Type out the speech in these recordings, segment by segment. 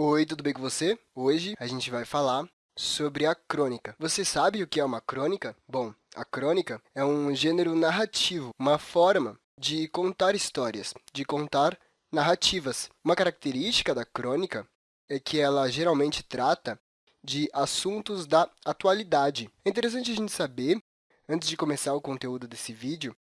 Oi, tudo bem com você? Hoje a gente vai falar sobre a crônica. Você sabe o que é uma crônica? Bom, a crônica é um gênero narrativo, uma forma de contar histórias, de contar narrativas. Uma característica da crônica é que ela geralmente trata de assuntos da atualidade. É interessante a gente saber, antes de começar o conteúdo desse vídeo,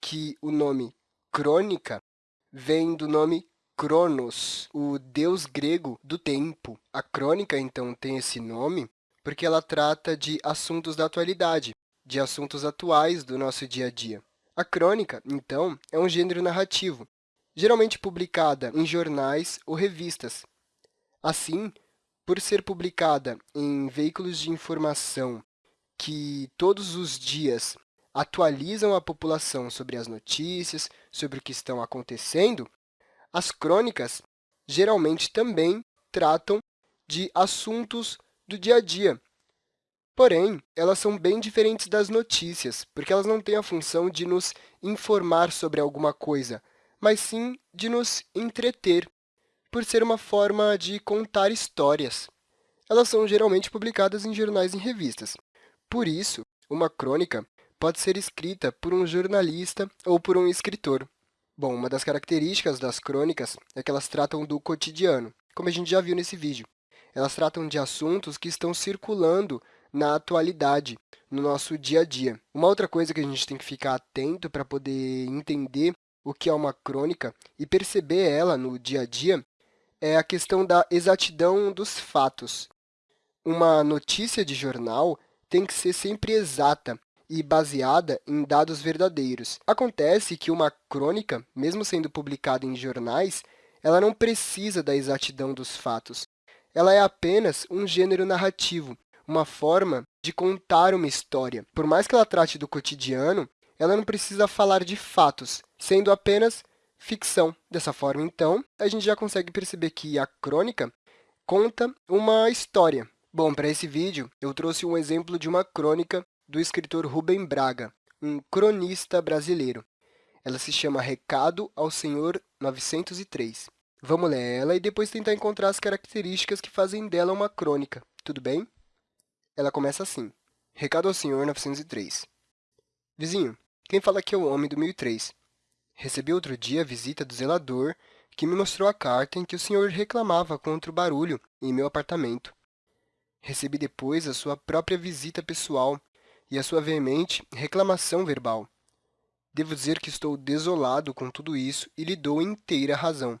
que o nome crônica vem do nome Cronos, o deus grego do tempo. A crônica, então, tem esse nome porque ela trata de assuntos da atualidade, de assuntos atuais do nosso dia a dia. A crônica, então, é um gênero narrativo, geralmente publicada em jornais ou revistas. Assim, por ser publicada em veículos de informação que todos os dias atualizam a população sobre as notícias, sobre o que estão acontecendo, as crônicas geralmente também tratam de assuntos do dia a dia. Porém, elas são bem diferentes das notícias, porque elas não têm a função de nos informar sobre alguma coisa, mas sim de nos entreter, por ser uma forma de contar histórias. Elas são geralmente publicadas em jornais e revistas. Por isso, uma crônica pode ser escrita por um jornalista ou por um escritor. Bom, uma das características das crônicas é que elas tratam do cotidiano, como a gente já viu nesse vídeo. Elas tratam de assuntos que estão circulando na atualidade, no nosso dia a dia. Uma outra coisa que a gente tem que ficar atento para poder entender o que é uma crônica e perceber ela no dia a dia é a questão da exatidão dos fatos. Uma notícia de jornal tem que ser sempre exata e baseada em dados verdadeiros. Acontece que uma crônica, mesmo sendo publicada em jornais, ela não precisa da exatidão dos fatos. Ela é apenas um gênero narrativo, uma forma de contar uma história. Por mais que ela trate do cotidiano, ela não precisa falar de fatos, sendo apenas ficção. Dessa forma, então, a gente já consegue perceber que a crônica conta uma história, Bom, para esse vídeo, eu trouxe um exemplo de uma crônica do escritor Rubem Braga, um cronista brasileiro. Ela se chama Recado ao Senhor 903. Vamos ler ela e depois tentar encontrar as características que fazem dela uma crônica, tudo bem? Ela começa assim. Recado ao Senhor 903. Vizinho, quem fala aqui é o homem do 1003. Recebi outro dia a visita do zelador, que me mostrou a carta em que o senhor reclamava contra o barulho em meu apartamento. Recebi depois a sua própria visita pessoal e a sua veemente reclamação verbal. Devo dizer que estou desolado com tudo isso e lhe dou inteira razão.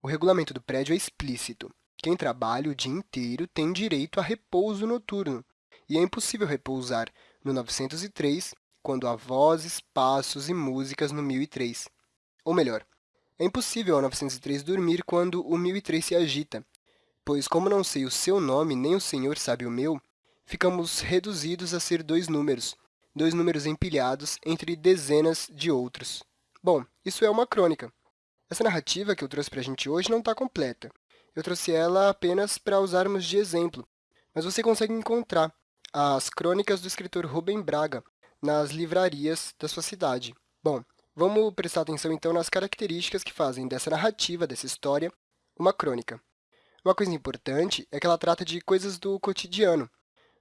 O regulamento do prédio é explícito. Quem trabalha o dia inteiro tem direito a repouso noturno, e é impossível repousar no 903 quando há vozes, passos e músicas no 1003. Ou melhor, é impossível ao 903 dormir quando o 1003 se agita, pois como não sei o seu nome, nem o senhor sabe o meu, ficamos reduzidos a ser dois números, dois números empilhados entre dezenas de outros. Bom, isso é uma crônica. Essa narrativa que eu trouxe para a gente hoje não está completa. Eu trouxe ela apenas para usarmos de exemplo, mas você consegue encontrar as crônicas do escritor Rubem Braga nas livrarias da sua cidade. Bom, vamos prestar atenção então nas características que fazem dessa narrativa, dessa história, uma crônica. Uma coisa importante é que ela trata de coisas do cotidiano.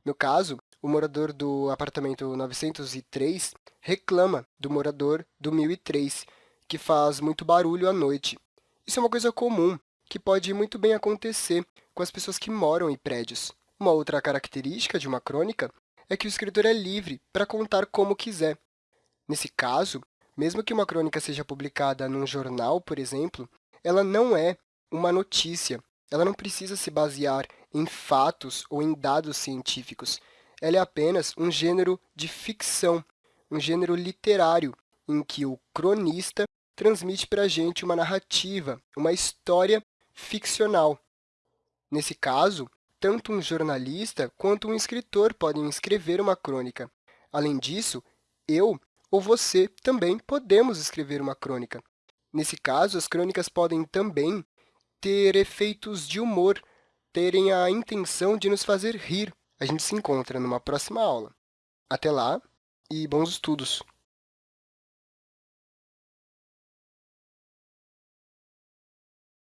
No caso, o morador do apartamento 903 reclama do morador do 1003, que faz muito barulho à noite. Isso é uma coisa comum, que pode muito bem acontecer com as pessoas que moram em prédios. Uma outra característica de uma crônica é que o escritor é livre para contar como quiser. Nesse caso, mesmo que uma crônica seja publicada num jornal, por exemplo, ela não é uma notícia, ela não precisa se basear em fatos ou em dados científicos. Ela é apenas um gênero de ficção, um gênero literário, em que o cronista transmite para a gente uma narrativa, uma história ficcional. Nesse caso, tanto um jornalista quanto um escritor podem escrever uma crônica. Além disso, eu ou você também podemos escrever uma crônica. Nesse caso, as crônicas podem também ter efeitos de humor, terem a intenção de nos fazer rir. A gente se encontra numa próxima aula. Até lá e bons estudos!